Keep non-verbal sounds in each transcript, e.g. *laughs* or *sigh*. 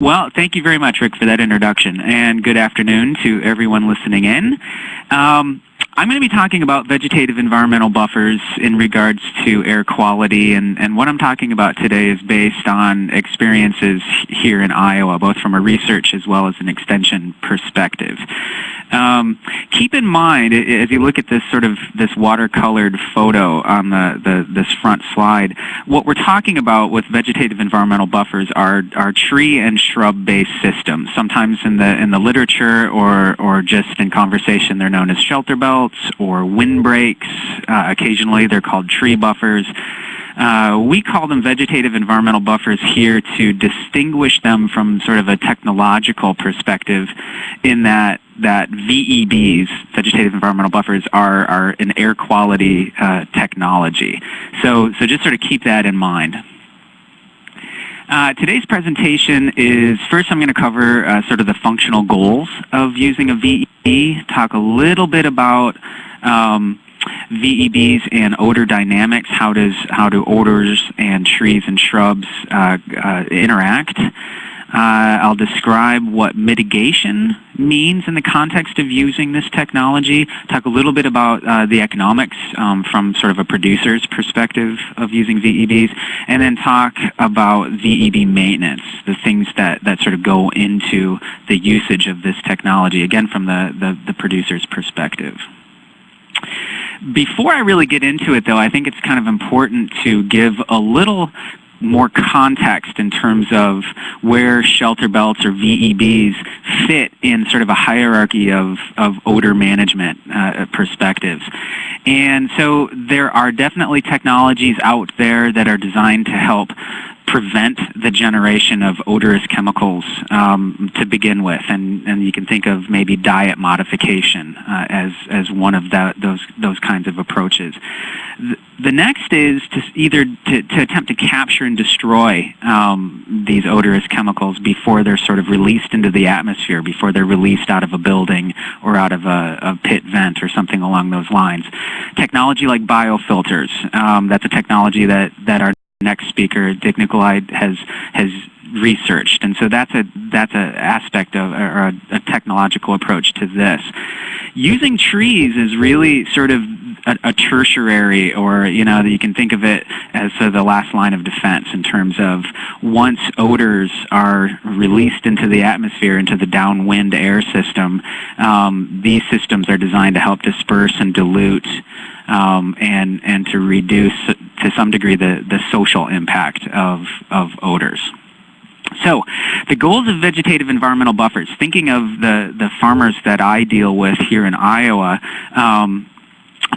Well, thank you very much, Rick, for that introduction, and good afternoon to everyone listening in. Um, I'm going to be talking about vegetative environmental buffers in regards to air quality, and, and what I'm talking about today is based on experiences here in Iowa, both from a research as well as an extension perspective. Um, keep in mind, as you look at this sort of this watercolored photo on the, the this front slide, what we're talking about with vegetative environmental buffers are, are tree and shrub-based systems. Sometimes in the in the literature or or just in conversation, they're known as shelter belts or windbreaks. Uh, occasionally, they're called tree buffers. Uh, we call them vegetative environmental buffers here to distinguish them from sort of a technological perspective in that that VEBs, vegetative environmental buffers, are, are an air quality uh, technology. So, so just sort of keep that in mind. Uh, today's presentation is, first I'm going to cover uh, sort of the functional goals of using a VEB, talk a little bit about um, VEBs and odor dynamics. How does how do odors and trees and shrubs uh, uh, interact? Uh, I'll describe what mitigation means in the context of using this technology, talk a little bit about uh, the economics um, from sort of a producer's perspective of using VEBs, and then talk about VEB maintenance, the things that, that sort of go into the usage of this technology, again from the, the, the producer's perspective. Before I really get into it, though, I think it's kind of important to give a little more context in terms of where shelter belts or VEBs fit in sort of a hierarchy of, of odor management uh, perspectives. And so there are definitely technologies out there that are designed to help prevent the generation of odorous chemicals um, to begin with, and, and you can think of maybe diet modification uh, as, as one of that, those, those kinds of approaches. The, the next is to either to, to, attempt to capture and destroy um, these odorous chemicals before they're sort of released into the atmosphere, before they're released out of a building or out of a, a pit vent or something along those lines. Technology like biofilters, um, that's a technology that, that our next speaker, Dick Nicolai, has has researched, and so that's a that's an aspect of or a, a, technological approach to this. Using trees is really sort of a, a tertiary, or you know, you can think of it as uh, the last line of defense in terms of once odors are released into the atmosphere, into the downwind air system, um, these systems are designed to help disperse and dilute um, and and to reduce to some degree the, the social impact of, of odors. So the goals of vegetative environmental buffers, thinking of the, the farmers that I deal with here in Iowa, um,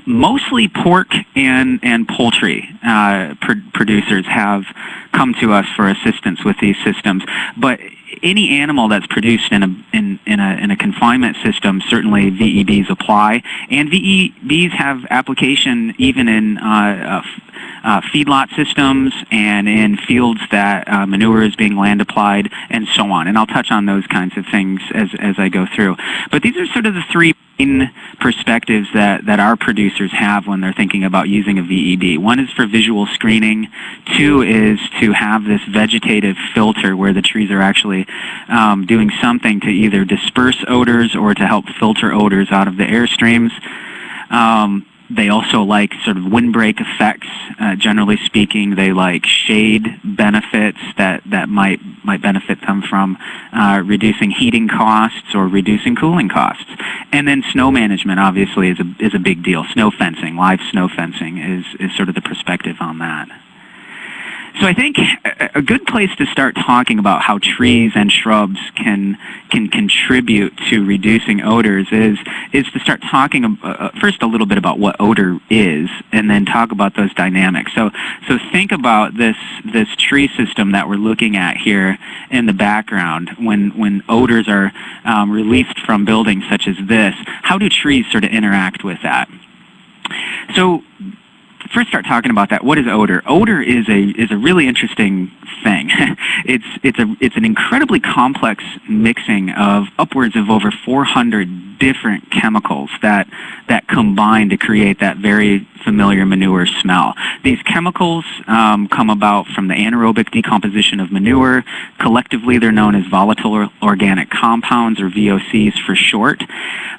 mostly pork and, and poultry uh, pr producers have come to us for assistance with these systems. But any animal that's produced in a, in, in, a, in a confinement system, certainly VEBs apply. And VEBs have application even in uh, uh, uh, feedlot systems and in fields that uh, manure is being land applied and so on. And I'll touch on those kinds of things as, as I go through. But these are sort of the three main perspectives that, that our producers have when they're thinking about using a VEB. One is for visual screening. Two is to have this vegetative filter where the trees are actually um, doing something to either disperse odors or to help filter odors out of the air streams. Um, they also like sort of windbreak effects, uh, generally speaking. They like shade benefits that, that might, might benefit them from uh, reducing heating costs or reducing cooling costs. And then snow management, obviously, is a, is a big deal. Snow fencing, live snow fencing is, is sort of the perspective on that. So I think a good place to start talking about how trees and shrubs can can contribute to reducing odors is is to start talking uh, first a little bit about what odor is, and then talk about those dynamics. So so think about this this tree system that we're looking at here in the background. When when odors are um, released from buildings such as this, how do trees sort of interact with that? So first start talking about that, what is odor? Odor is a is a really interesting thing. *laughs* it's it's a it's an incredibly complex mixing of upwards of over 400 different chemicals that that combine to create that very familiar manure smell. These chemicals um, come about from the anaerobic decomposition of manure. Collectively, they're known as volatile organic compounds, or VOCs for short.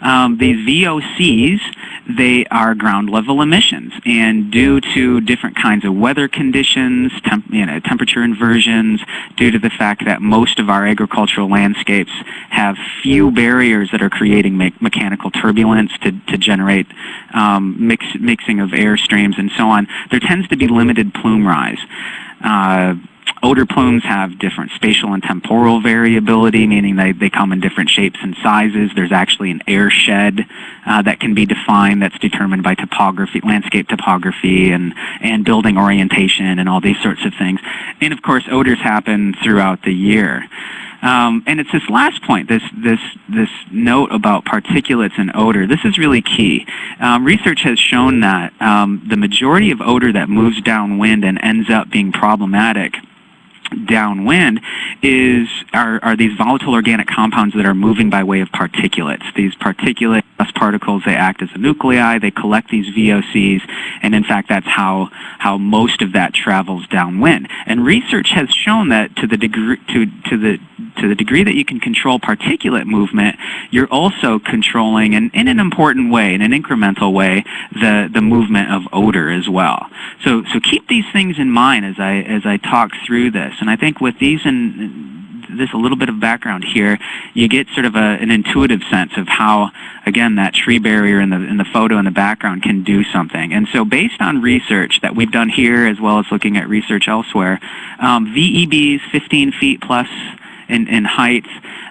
Um, these VOCs, they are ground level emissions, and due to different kinds of weather conditions, temp you know, temperature inversions, due to the fact that most of our agricultural landscapes have few barriers that are creating me mechanical turbulence to, to generate um, mix, mixing of air streams and so on, there tends to be limited plume rise. Uh, odor plumes have different spatial and temporal variability, meaning they, they come in different shapes and sizes. There's actually an airshed uh, that can be defined that's determined by topography, landscape topography and, and building orientation and all these sorts of things. And of course, odors happen throughout the year. Um, and it's this last point, this, this, this note about particulates and odor. This is really key. Um, research has shown that um, the majority of odor that moves downwind and ends up being problematic downwind is are, are these volatile organic compounds that are moving by way of particulates. These particulate particles, they act as a nuclei, they collect these VOCs, and in fact that's how, how most of that travels downwind. And research has shown that to the degree, to, to the to the degree that you can control particulate movement, you're also controlling, in, in an important way, in an incremental way, the, the movement of odor as well. So, so keep these things in mind as I, as I talk through this. And I think with these and this a little bit of background here, you get sort of a, an intuitive sense of how, again, that tree barrier in the, in the photo in the background can do something. And so based on research that we've done here as well as looking at research elsewhere, um, VEBs 15 feet plus in, in height,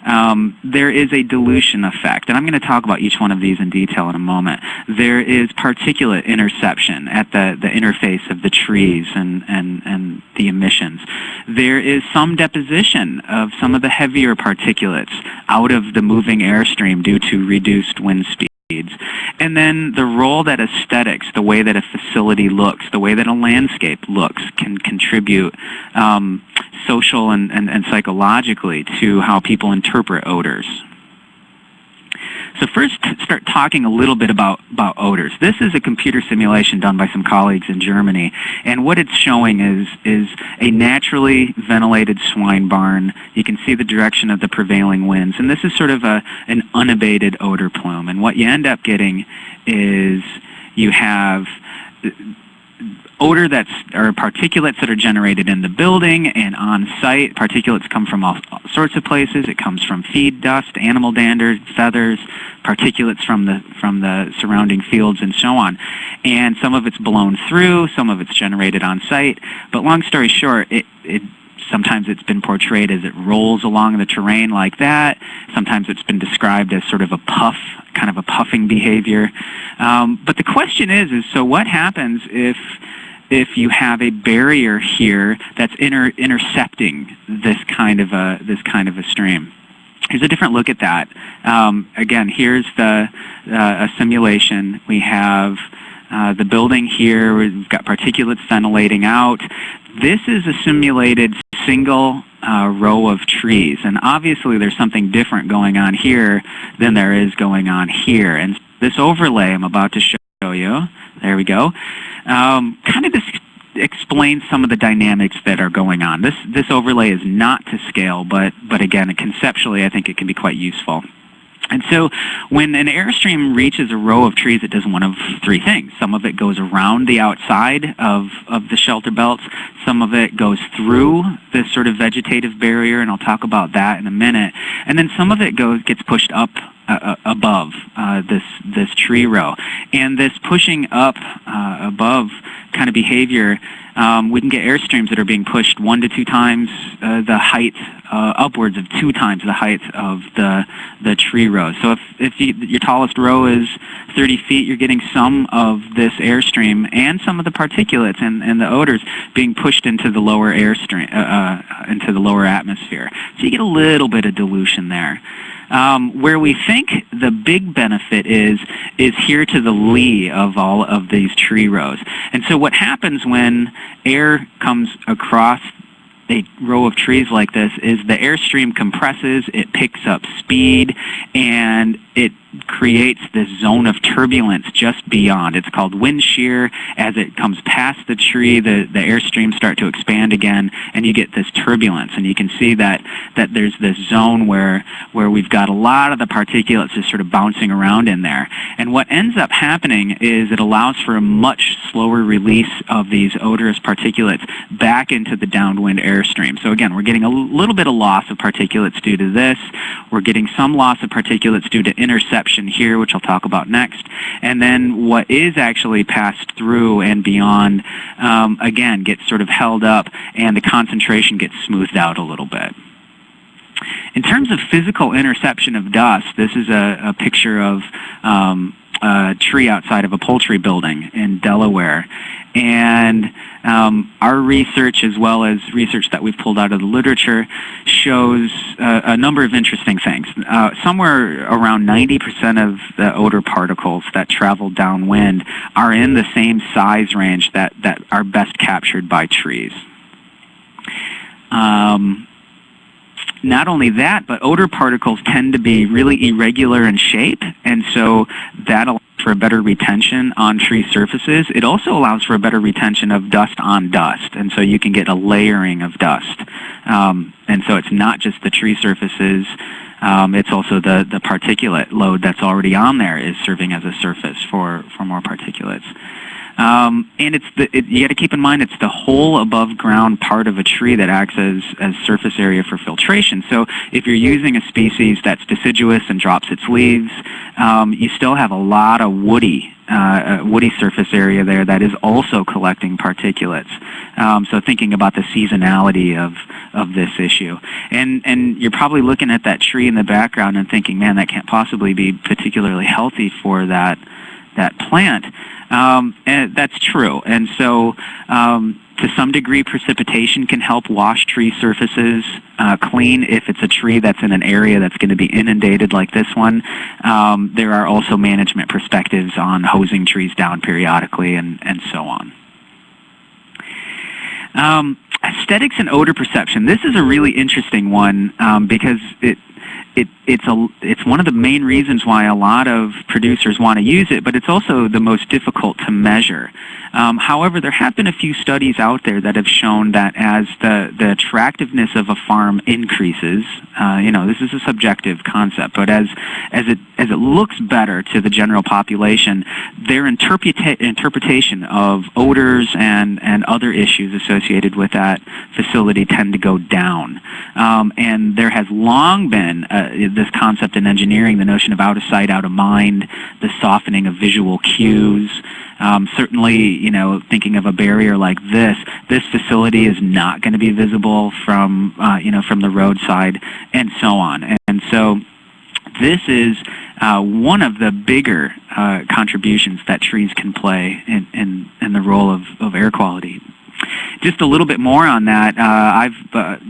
um, there is a dilution effect. And I'm going to talk about each one of these in detail in a moment. There is particulate interception at the, the interface of the trees and, and, and the emissions. There is some deposition of some of the heavier particulates out of the moving airstream due to reduced wind speed. And then the role that aesthetics, the way that a facility looks, the way that a landscape looks can contribute um, social and, and, and psychologically to how people interpret odors. So first, start talking a little bit about, about odors. This is a computer simulation done by some colleagues in Germany, and what it's showing is, is a naturally ventilated swine barn. You can see the direction of the prevailing winds, and this is sort of a, an unabated odor plume. And what you end up getting is you have odor that's or particulates that are generated in the building and on site. Particulates come from all, all, sorts of places. It comes from feed dust, animal dander, feathers, particulates from the from the surrounding fields and so on. And some of it's blown through, some of it's generated on site. But long story short, it, it Sometimes it's been portrayed as it rolls along the terrain like that. Sometimes it's been described as sort of a puff, kind of a puffing behavior. Um, but the question is, is so what happens if if you have a barrier here that's inter intercepting this kind of a this kind of a stream. Here's a different look at that. Um, again, here's the uh, a simulation. We have uh, the building here. We've got particulates ventilating out. This is a simulated single uh, row of trees, and obviously there's something different going on here than there is going on here. And this overlay I'm about to show you, there we go, um, kind of this explains some of the dynamics that are going on. This, this overlay is not to scale, but, but again, conceptually, I think it can be quite useful. And so when an airstream reaches a row of trees, it does one of three things. Some of it goes around the outside of, of the shelter belts. Some of it goes through this sort of vegetative barrier, and I'll talk about that in a minute. And then some of it goes gets pushed up uh, uh, above uh, this this tree row. And this pushing up uh, above kind of behavior, um, we can get airstreams that are being pushed one to two times uh, the height, uh, upwards of two times the height of the the tree row. So if if you, your tallest row is 30 feet, you're getting some of this airstream and some of the particulates and, and the odors being pushed into the lower airstream, into the lower atmosphere. So you get a little bit of dilution there. Um, where we think the big benefit is, is here to the lee of all of these tree rows. And so what happens when air comes across a row of trees like this is the airstream compresses, it picks up speed, and it creates this zone of turbulence just beyond. It's called wind shear. As it comes past the tree, the, the airstreams start to expand again, and you get this turbulence. And you can see that, that there's this zone where, where we've got a lot of the particulates just sort of bouncing around in there. And what ends up happening is it allows for a much slower release of these odorous particulates back into the downwind airstream. So again, we're getting a little bit of loss of particulates due to this. We're getting some loss of particulates due to here, which I'll talk about next. And then what is actually passed through and beyond, um, again, gets sort of held up and the concentration gets smoothed out a little bit. In terms of physical interception of dust, this is a, a picture of um, a tree outside of a poultry building in Delaware. And um, our research, as well as research that we've pulled out of the literature, shows uh, a number of interesting things. Uh, somewhere around 90% of the odor particles that travel downwind are in the same size range that, that are best captured by trees. Um, not only that, but odor particles tend to be really irregular in shape, and so that allows for a better retention on tree surfaces. It also allows for a better retention of dust on dust, and so you can get a layering of dust. Um, and so it's not just the tree surfaces, um, it's also the, the particulate load that's already on there is serving as a surface for, for more particulates. Um, and it's the, it, you got to keep in mind it's the whole above ground part of a tree that acts as, as surface area for filtration. So if you're using a species that's deciduous and drops its leaves, um, you still have a lot of woody uh, woody surface area there that is also collecting particulates. Um, so thinking about the seasonality of, of this issue. And, and you're probably looking at that tree in the background and thinking, man, that can't possibly be particularly healthy for that, that plant. Um, and that's true. And so um, to some degree, precipitation can help wash tree surfaces uh, clean if it's a tree that's in an area that's going to be inundated like this one. Um, there are also management perspectives on hosing trees down periodically and, and so on. Um, aesthetics and odor perception. This is a really interesting one um, because it, it, it's, a, it's one of the main reasons why a lot of producers want to use it, but it's also the most difficult to measure. Um, however, there have been a few studies out there that have shown that as the, the attractiveness of a farm increases, uh, you know, this is a subjective concept, but as, as, it, as it looks better to the general population, their interpreta interpretation of odors and, and other issues associated with that facility tend to go down. Um, and there has long been uh, this concept in engineering, the notion of out of sight, out of mind, the softening of visual cues, um, certainly, you know, thinking of a barrier like this, this facility is not going to be visible from, uh, you know, from the roadside and so on. And, and so this is uh, one of the bigger uh, contributions that trees can play in, in, in the role of, of air quality. Just a little bit more on that, uh, I've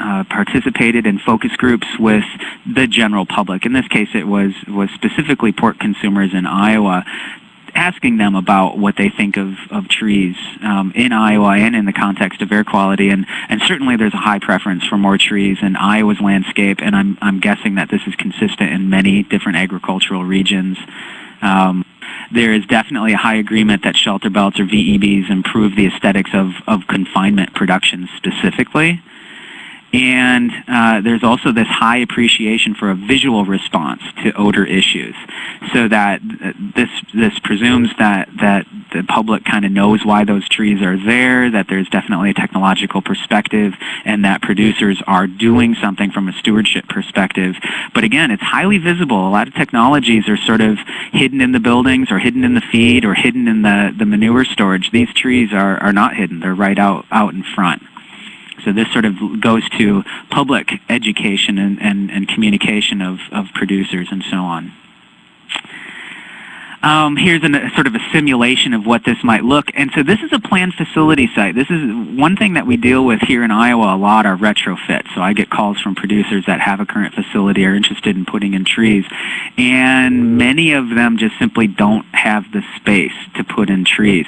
uh, participated in focus groups with the general public. In this case, it was, was specifically pork consumers in Iowa asking them about what they think of, of trees um, in Iowa and in the context of air quality. And, and certainly there's a high preference for more trees in Iowa's landscape, and I'm, I'm guessing that this is consistent in many different agricultural regions. Um, there is definitely a high agreement that shelter belts or VEBs improve the aesthetics of, of confinement production specifically. And uh, there's also this high appreciation for a visual response to odor issues. So that this, this presumes that, that the public kind of knows why those trees are there, that there's definitely a technological perspective, and that producers are doing something from a stewardship perspective. But again, it's highly visible. A lot of technologies are sort of hidden in the buildings or hidden in the feed or hidden in the, the manure storage. These trees are, are not hidden. They're right out, out in front. So this sort of goes to public education and, and, and communication of, of producers and so on. Um, here's a sort of a simulation of what this might look. And so this is a planned facility site. This is one thing that we deal with here in Iowa a lot are retrofits. So I get calls from producers that have a current facility are interested in putting in trees. And many of them just simply don't have the space to put in trees.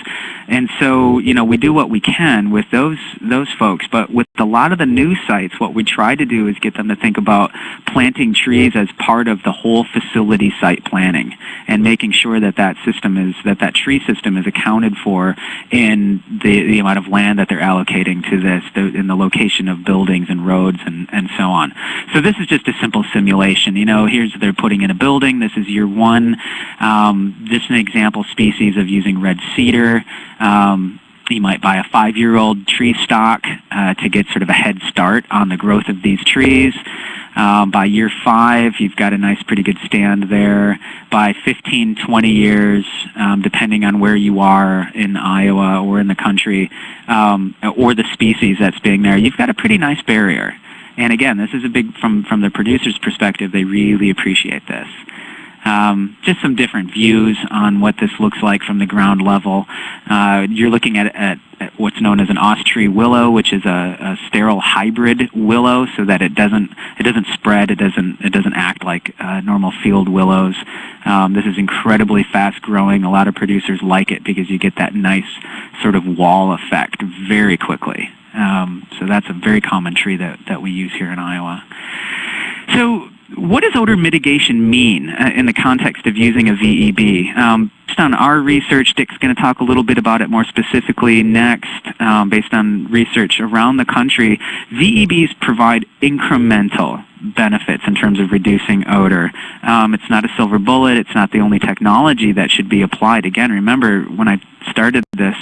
And so, you know, we do what we can with those those folks, but with a lot of the new sites, what we try to do is get them to think about planting trees as part of the whole facility site planning and making sure that that system is that that tree system is accounted for in the the amount of land that they're allocating to this, the, in the location of buildings and roads and and so on. So this is just a simple simulation. You know, here's they're putting in a building. This is year one. Um, this is an example species of using red cedar. Um, you might buy a five-year-old tree stock uh, to get sort of a head start on the growth of these trees. Um, by year five, you've got a nice, pretty good stand there. By 15, 20 years, um, depending on where you are in Iowa or in the country, um, or the species that's being there, you've got a pretty nice barrier. And again, this is a big, from, from the producer's perspective, they really appreciate this. Um, just some different views on what this looks like from the ground level. Uh, you're looking at, at, at, what's known as an Austree willow, which is a, a, sterile hybrid willow, so that it doesn't it doesn't spread, it doesn't it doesn't act like uh, normal field willows. Um, this is incredibly fast growing. A lot of producers like it because you get that nice sort of wall effect very quickly. Um, so that's a very common tree that, that we use here in Iowa. So what does odor mitigation mean uh, in the context of using a VEB? Um, based on our research, Dick's going to talk a little bit about it more specifically next, um, based on research around the country. VEBs provide incremental benefits in terms of reducing odor. Um, it's not a silver bullet. It's not the only technology that should be applied. Again, remember when I started this,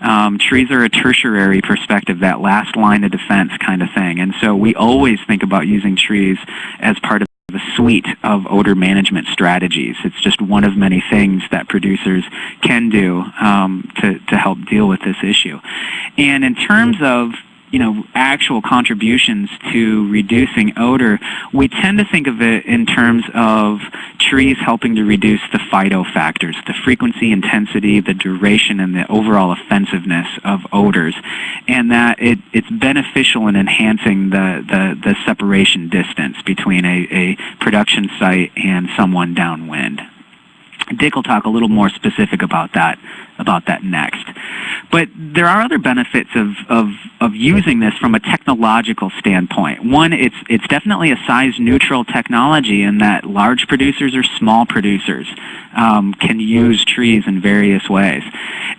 um, trees are a tertiary perspective, that last line of defense kind of thing. And so we always think about using trees as part of a suite of odor management strategies. It's just one of many things that producers can do um, to, to help deal with this issue. And in terms of you know, actual contributions to reducing odor, we tend to think of it in terms of trees helping to reduce the FIDO factors, the frequency, intensity, the duration, and the overall offensiveness of odors, and that it, it's beneficial in enhancing the, the, the separation distance between a, a production site and someone downwind. Dick will talk a little more specific about that about that next. But there are other benefits of, of, of using this from a technological standpoint. One, it's, it's definitely a size neutral technology in that large producers or small producers um, can use trees in various ways.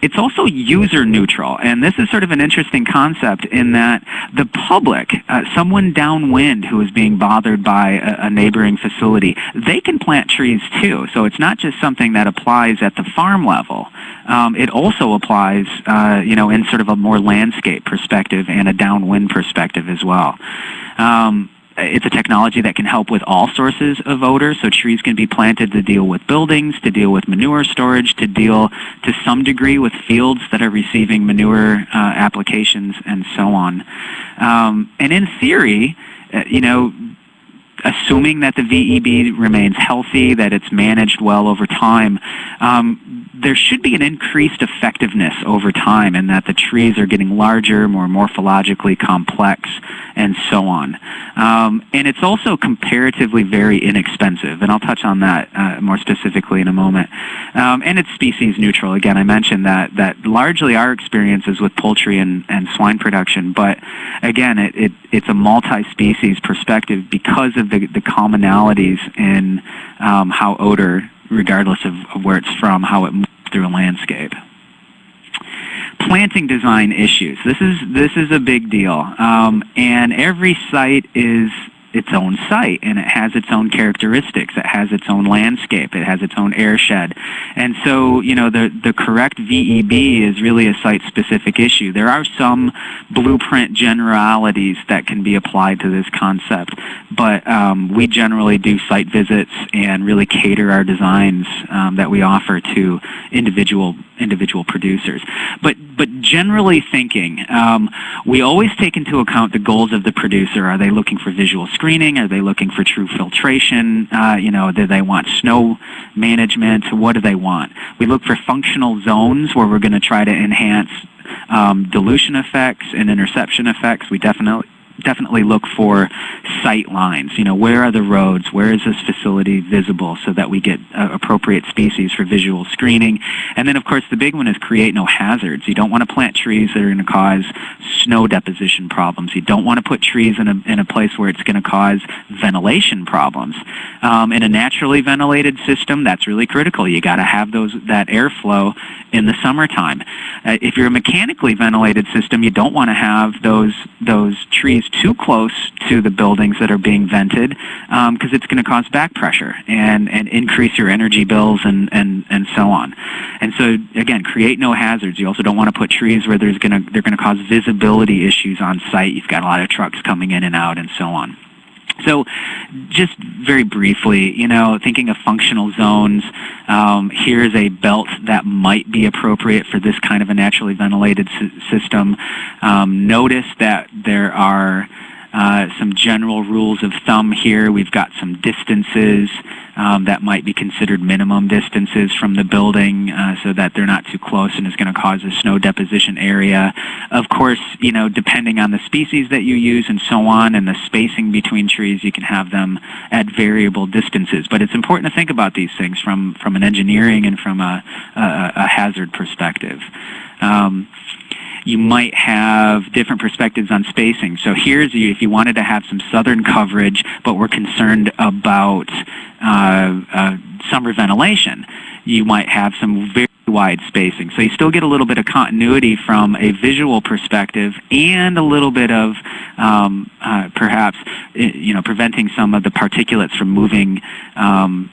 It's also user neutral, and this is sort of an interesting concept in that the public, uh, someone downwind who is being bothered by a, a neighboring facility, they can plant trees too. So it's not just something that applies at the farm level. Um, it also applies, uh, you know, in sort of a more landscape perspective and a downwind perspective as well. Um, it's a technology that can help with all sources of odor. So trees can be planted to deal with buildings, to deal with manure storage, to deal to some degree with fields that are receiving manure uh, applications and so on. Um, and in theory, uh, you know, assuming that the VEB remains healthy, that it's managed well over time, um, there should be an increased effectiveness over time in that the trees are getting larger, more morphologically complex, and so on. Um, and it's also comparatively very inexpensive, and I'll touch on that uh, more specifically in a moment. Um, and it's species neutral. Again, I mentioned that, that largely our experience is with poultry and, and swine production, but again, it, it, it's a multi-species perspective because of the, the commonalities in um, how odor regardless of, of where it's from, how it moves through a landscape planting design issues. This is this is a big deal, um, and every site is its own site and it has its own characteristics. It has its own landscape. It has its own airshed. And so, you know, the, the correct VEB is really a site-specific issue. There are some blueprint generalities that can be applied to this concept, but um, we generally do site visits and really cater our designs um, that we offer to individual individual producers. But but generally thinking, um, we always take into account the goals of the producer. Are they looking for visual screening? Are they looking for true filtration? Uh, you know, do they want snow management, what do they want? We look for functional zones where we're going to try to enhance um, dilution effects and interception effects. We definitely definitely look for sight lines. You know, where are the roads? Where is this facility visible so that we get uh, appropriate species for visual screening? And then, of course, the big one is create no hazards. You don't want to plant trees that are going to cause snow deposition problems. You don't want to put trees in a, in a place where it's going to cause ventilation problems. Um, in a naturally ventilated system, that's really critical. You got to have those that airflow in the summertime. Uh, if you're a mechanically ventilated system, you don't want to have those those trees too close to the buildings that are being vented because um, it's going to cause back pressure and, and increase your energy bills and, and, and so on. And so again, create no hazards. You also don't want to put trees where there's to they're going to cause visibility issues on site. You've got a lot of trucks coming in and out and so on. So just very briefly, you know, thinking of functional zones, um, here's a belt that might be appropriate for this kind of a naturally ventilated system. Um, notice that there are uh, some general rules of thumb here. We've got some distances um, that might be considered minimum distances from the building uh, so that they're not too close and is going to cause a snow deposition area. Of course, you know, depending on the species that you use and so on and the spacing between trees, you can have them at variable distances. But it's important to think about these things from, from an engineering and from a, a, a hazard perspective. Um, you might have different perspectives on spacing. So here's you, if you wanted to have some southern coverage, but we're concerned about uh, uh, summer ventilation, you might have some very wide spacing. So you still get a little bit of continuity from a visual perspective and a little bit of um, uh, perhaps you know preventing some of the particulates from moving um,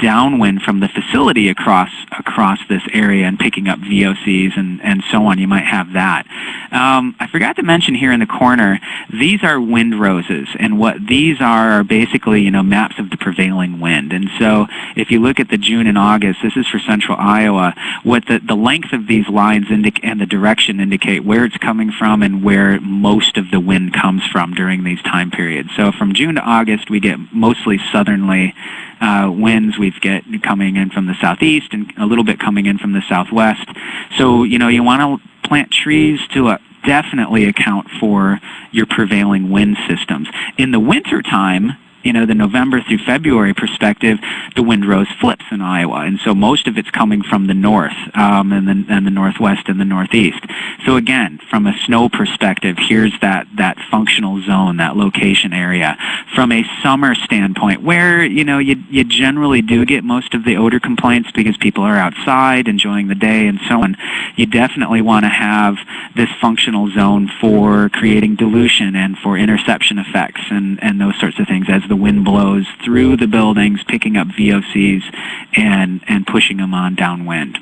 downwind from the facility across across this area and picking up VOCs and, and so on. You might have that. Um, I forgot to mention here in the corner, these are wind roses, and what these are are basically you know maps of the prevailing wind. And so if you look at the June and August, this is for central Iowa. What the the length of these lines and the direction indicate where it's coming from and where most of the wind comes from during these time periods. So from June to August, we get mostly southerly uh, winds we've get coming in from the southeast and a little bit coming in from the southwest. So, you know, you want to plant trees to uh, definitely account for your prevailing wind systems. In the wintertime, you know, the November through February perspective, the wind rose flips in Iowa, and so most of it's coming from the north um, and, the, and the northwest and the northeast. So again, from a snow perspective, here's that, that functional zone, that location area. From a summer standpoint, where, you know, you, you generally do get most of the odor complaints because people are outside enjoying the day and so on, you definitely want to have this functional zone for creating dilution and for interception effects and, and those sorts of things as the wind blows through the buildings, picking up VOCs and, and pushing them on downwind.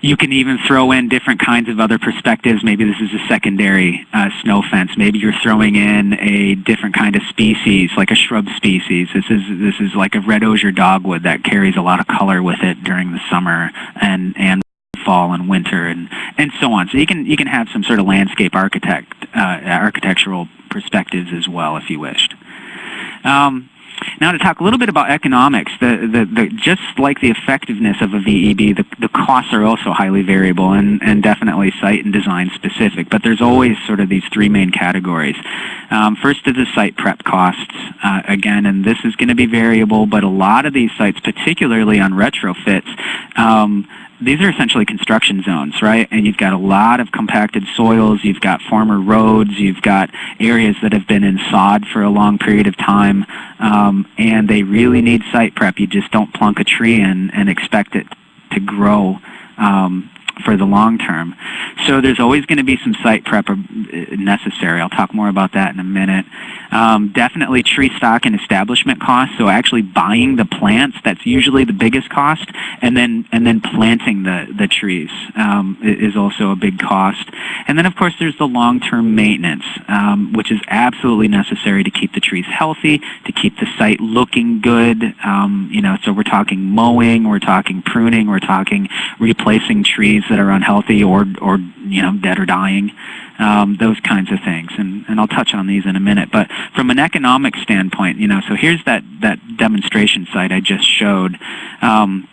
You can even throw in different kinds of other perspectives. Maybe this is a secondary uh, snow fence. Maybe you're throwing in a different kind of species, like a shrub species. This is this is like a red osier dogwood that carries a lot of color with it during the summer and and fall and winter and and so on. So you can you can have some sort of landscape architect uh, architectural perspectives as well if you wished. Um, now to talk a little bit about economics, the, the, the, just like the effectiveness of a VEB, the, the costs are also highly variable and, and definitely site and design specific, but there's always sort of these three main categories. Um, first is the site prep costs, uh, again, and this is going to be variable, but a lot of these sites, particularly on retrofits, um, these are essentially construction zones, right? And you've got a lot of compacted soils, you've got former roads, you've got areas that have been in sod for a long period of time, um, and they really need site prep. You just don't plunk a tree in and expect it to grow um, for the long term. So there's always going to be some site prep uh, necessary. I'll talk more about that in a minute. Um, definitely tree stock and establishment costs. So actually buying the plants, that's usually the biggest cost, and then and then planting the the trees um, is also a big cost. And then of course there's the long-term maintenance, um, which is absolutely necessary to keep the trees healthy, to keep the site looking good. Um, you know, so we're talking mowing, we're talking pruning, we're talking replacing trees that are unhealthy or or you know, dead or dying, um, those kinds of things. And, and I'll touch on these in a minute. But from an economic standpoint, you know, so here's that, that demonstration site I just showed. Um,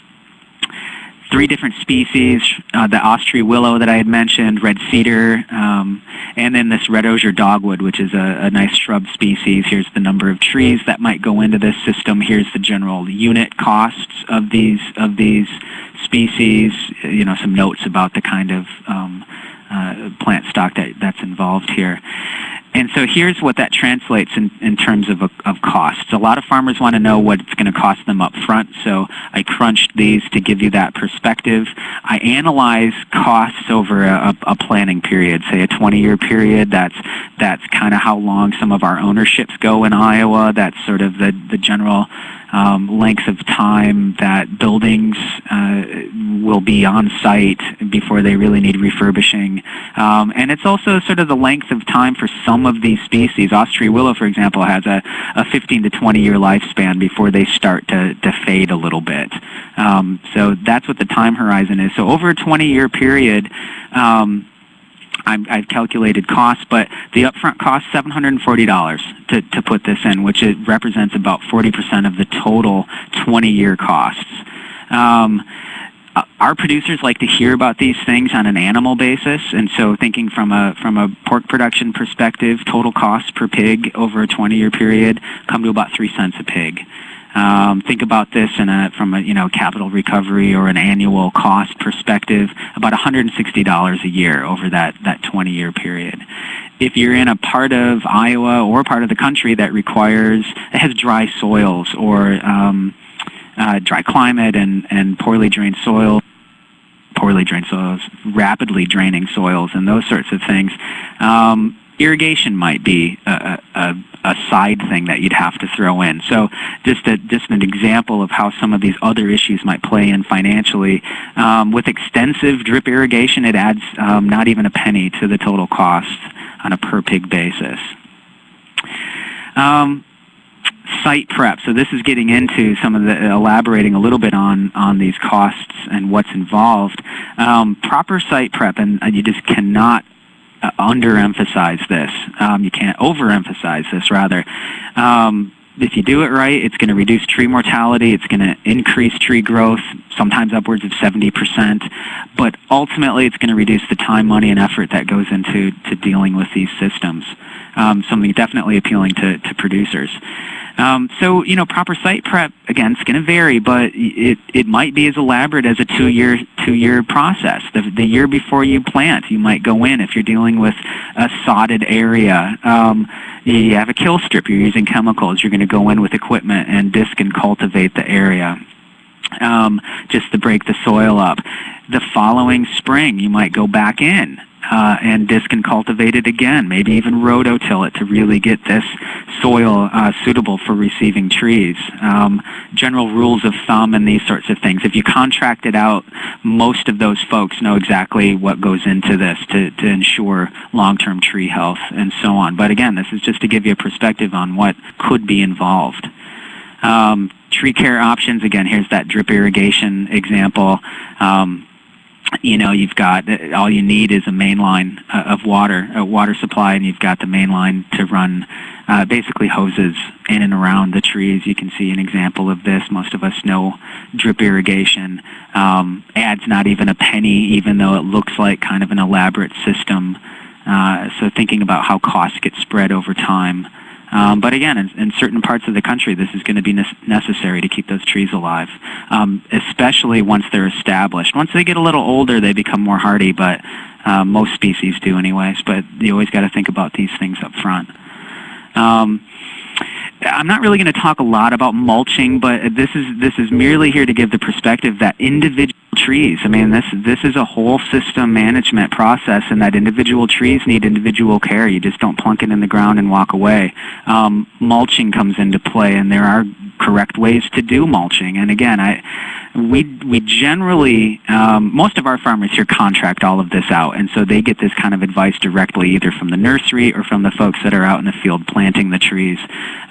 three different species, uh, the Austree willow that I had mentioned, red cedar, um, and then this red osier dogwood, which is a, a, nice shrub species. Here's the number of trees that might go into this system. Here's the general unit costs of these of these species. You know, some notes about the kind of um, uh, plant stock that, that's involved here. And so here's what that translates in, in terms of, of costs. A lot of farmers want to know what it's going to cost them up front, so I crunched these to give you that perspective. I analyze costs over a, a planning period, say a 20-year period. That's, that's kind of how long some of our ownerships go in Iowa. That's sort of the, the general um, length of time that buildings uh, will be on site before they really need refurbishing. Um, and it's also sort of the length of time for some of these species. Austree willow, for example, has a, a 15 to 20 year lifespan before they start to, to fade a little bit. Um, so that's what the time horizon is. So over a 20 year period, um, I've, I've calculated costs, but the upfront cost $740 to, to put this in, which it represents about 40% of the total 20-year costs. Um, our producers like to hear about these things on an animal basis, and so thinking from a from a pork production perspective, total costs per pig over a 20-year period come to about three cents a pig. Um, think about this a, from a you know capital recovery or an annual cost perspective, about $160 a year over that that 20-year period. If you're in a part of Iowa or part of the country that requires it has dry soils or um, uh, dry climate and and poorly drained soil, poorly drained soils, rapidly draining soils, and those sorts of things. Um, irrigation might be a, a, a, side thing that you'd have to throw in. So just a, just an example of how some of these other issues might play in financially. Um, with extensive drip irrigation, it adds um, not even a penny to the total cost on a per pig basis. Um, site prep. So this is getting into some of the elaborating a little bit on on these costs and what's involved. Um, proper site prep, and you just cannot underemphasize this. Um, you can't overemphasize this, rather. Um, if you do it right, it's going to reduce tree mortality. It's going to increase tree growth, sometimes upwards of 70%. But ultimately, it's going to reduce the time, money, and effort that goes into to dealing with these systems. Um, something definitely appealing to, to producers. Um, so, you know, proper site prep, again, it's going to vary, but it, it might be as elaborate as a two-year two-year process. The, the year before you plant, you might go in if you're dealing with a sodded area. Um, you have a kill strip, you're using chemicals, you're going to go in with equipment and disc and cultivate the area. Um, just to break the soil up. The following spring, you might go back in uh, and disc and cultivate it again, maybe even rototill it to really get this soil uh, suitable for receiving trees. Um, general rules of thumb and these sorts of things. If you contract it out, most of those folks know exactly what goes into this to, to ensure long-term tree health and so on. But again, this is just to give you a perspective on what could be involved. Um, tree care options, again, here's that drip irrigation example. Um, you know, you've got all you need is a main line uh, of water, a water supply, and you've got the main line to run uh, basically hoses in and around the trees. You can see an example of this. Most of us know drip irrigation um, adds not even a penny, even though it looks like kind of an elaborate system. Uh, so thinking about how costs get spread over time. Um, but again, in, in, certain parts of the country, this is going to be ne necessary to keep those trees alive, um, especially once they're established. Once they get a little older, they become more hardy, but uh, most species do anyways. But you always got to think about these things up front. Um, I'm not really going to talk a lot about mulching, but this is this is merely here to give the perspective that individual trees. I mean, this this is a whole system management process, and that individual trees need individual care. You just don't plunk it in the ground and walk away. Um, mulching comes into play, and there are correct ways to do mulching. And again, I we we generally um, most of our farmers here contract all of this out, and so they get this kind of advice directly either from the nursery or from the folks that are out in the field planting the trees.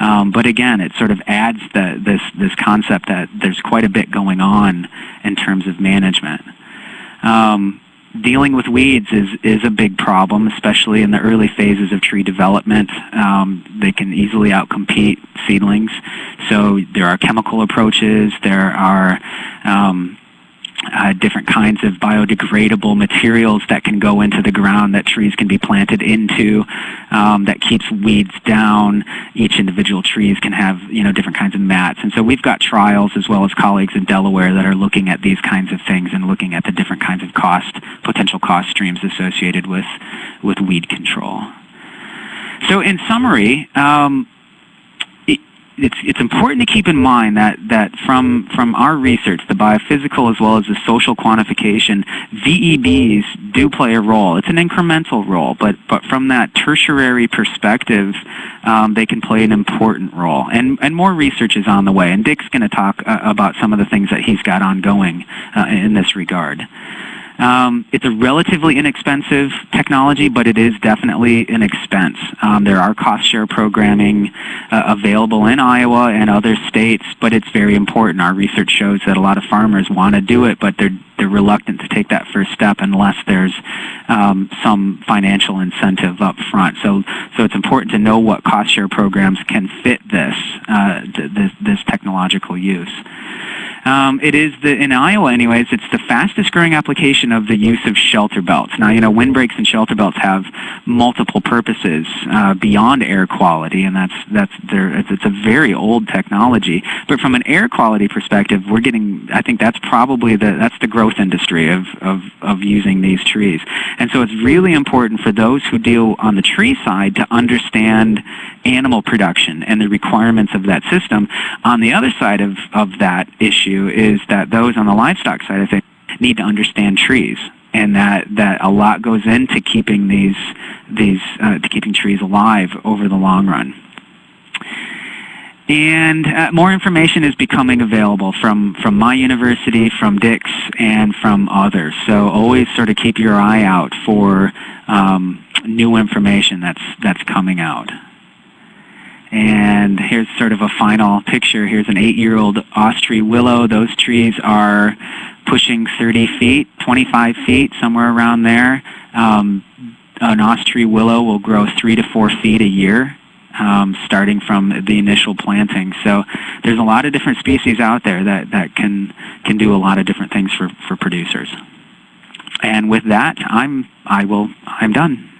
Um, but again, it sort of adds the, this this concept that there's quite a bit going on in terms of. Um, dealing with weeds is, is a big problem, especially in the early phases of tree development. Um, they can easily outcompete seedlings. So there are chemical approaches, there are um, uh, different kinds of biodegradable materials that can go into the ground that trees can be planted into um, that keeps weeds down. Each individual trees can have you know different kinds of mats. And so we've got trials as well as colleagues in Delaware that are looking at these kinds of things and looking at the different kinds of cost, potential cost streams associated with, with weed control. So in summary, um, it's, it's important to keep in mind that, that from, from our research, the biophysical as well as the social quantification, VEBs do play a role. It's an incremental role, but, but from that tertiary perspective, um, they can play an important role. And, and more research is on the way, and Dick's going to talk uh, about some of the things that he's got ongoing uh, in this regard. Um, it's a relatively inexpensive technology, but it is definitely an expense. Um, there are cost share programming uh, available in Iowa and other states, but it's very important. Our research shows that a lot of farmers want to do it, but they're they're reluctant to take that first step unless there's um, some financial incentive up front. So, so it's important to know what cost share programs can fit this, uh, this, this technological use. Um, it is the in Iowa, anyways. It's the fastest growing application of the use of shelter belts. Now, you know, windbreaks and shelter belts have multiple purposes uh, beyond air quality, and that's that's there. It's, a very old technology. But from an air quality perspective, we're getting. I think that's probably the that's the growth industry of of of using these trees. And so it's really important for those who deal on the tree side to understand animal production and the requirements of that system. On the other side of of that issue is that those on the livestock side of things need to understand trees and that, that a lot goes into keeping these, these uh, to keeping trees alive over the long run. And uh, more information is becoming available from, from my university, from Dick's, and from others. So always sort of keep your eye out for um, new information that's, that's coming out. And here's sort of a final picture. Here's an eight-year-old Austree willow. Those trees are pushing 30 feet, 25 feet, somewhere around there. Um, an Austree willow will grow three to four feet a year. Um, starting from the initial planting. So there's a lot of different species out there that, that can, can do a lot of different things for, for producers. And with that, I'm, I will, I'm done.